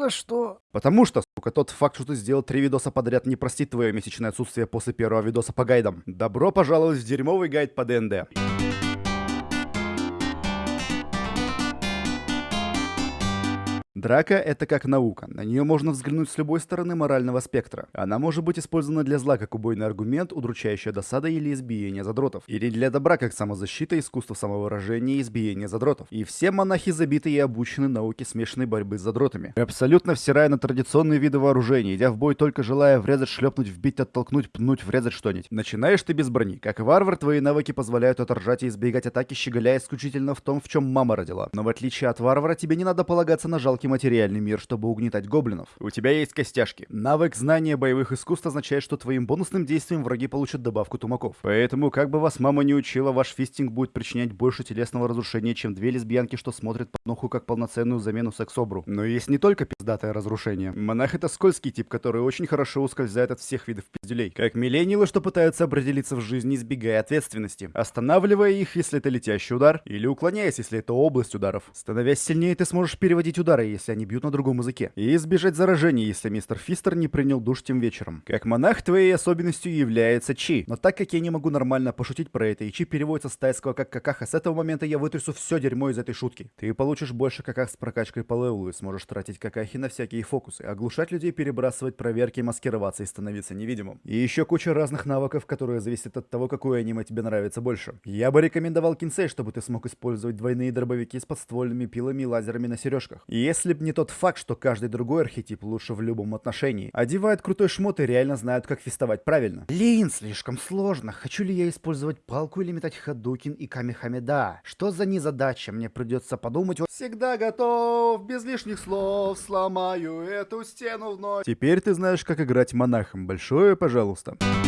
За что? Потому что, сука, тот факт, что ты сделал три видоса подряд, не простит твое месячное отсутствие после первого видоса по гайдам. Добро пожаловать в дерьмовый гайд по ДНД. Драка — это как наука. На нее можно взглянуть с любой стороны морального спектра. Она может быть использована для зла как убойный аргумент, удручающая досада или избиение задротов. Или для добра как самозащита, искусство самовыражения и избиение задротов. И все монахи забиты и обучены науке смешанной борьбы с задротами. Абсолютно всирая на традиционные виды вооружения, идя в бой только желая врезать, шлепнуть, вбить, оттолкнуть, пнуть, врезать что-нибудь. Начинаешь ты без брони. Как варвар, твои навыки позволяют отражать и избегать атаки, щеголяя исключительно в том, в чем мама родила. Но в отличие от варвара, тебе не надо полагаться на жалкий материальный мир, чтобы угнетать гоблинов. У тебя есть костяшки. Навык знания боевых искусств означает, что твоим бонусным действием враги получат добавку тумаков. Поэтому, как бы вас мама не учила, ваш фистинг будет причинять больше телесного разрушения, чем две лесбиянки, что смотрят под ноху как полноценную замену секс-обру. Но есть не только пиздатое разрушение. Монах это скользкий тип, который очень хорошо ускользает от всех видов пиздюлей. Как миллениалы, что пытаются определиться в жизни, избегая ответственности. Останавливая их, если это летящий удар, или уклоняясь, если это область ударов. Становясь сильнее, ты сможешь переводить удары, если они бьют на другом языке. И избежать заражения, если мистер Фистер не принял душ тем вечером. Как монах, твоей особенностью является Чи. Но так как я не могу нормально пошутить про это, и Чи переводится с тайского как какаха, с этого момента я вытрясу все дерьмо из этой шутки. Ты получишь больше каках с прокачкой по левелу и сможешь тратить какахи на всякие фокусы, оглушать людей, перебрасывать проверки, маскироваться и становиться невидимым. И еще куча разных навыков, которые зависят от того, какое аниме тебе нравится больше. Я бы рекомендовал кинсей, чтобы ты смог использовать двойные дробовики с подствольными пилами и лазерами на сережках. И если б не тот факт, что каждый другой архетип лучше в любом отношении. Одевают крутой шмот и реально знают, как фестовать правильно. Лин, слишком сложно. Хочу ли я использовать палку или метать хадукин и камихамеда? Что за незадача? Мне придется подумать. Всегда готов, без лишних слов, сломаю эту стену вновь. Теперь ты знаешь, как играть монахом. Большое пожалуйста. Пожалуйста.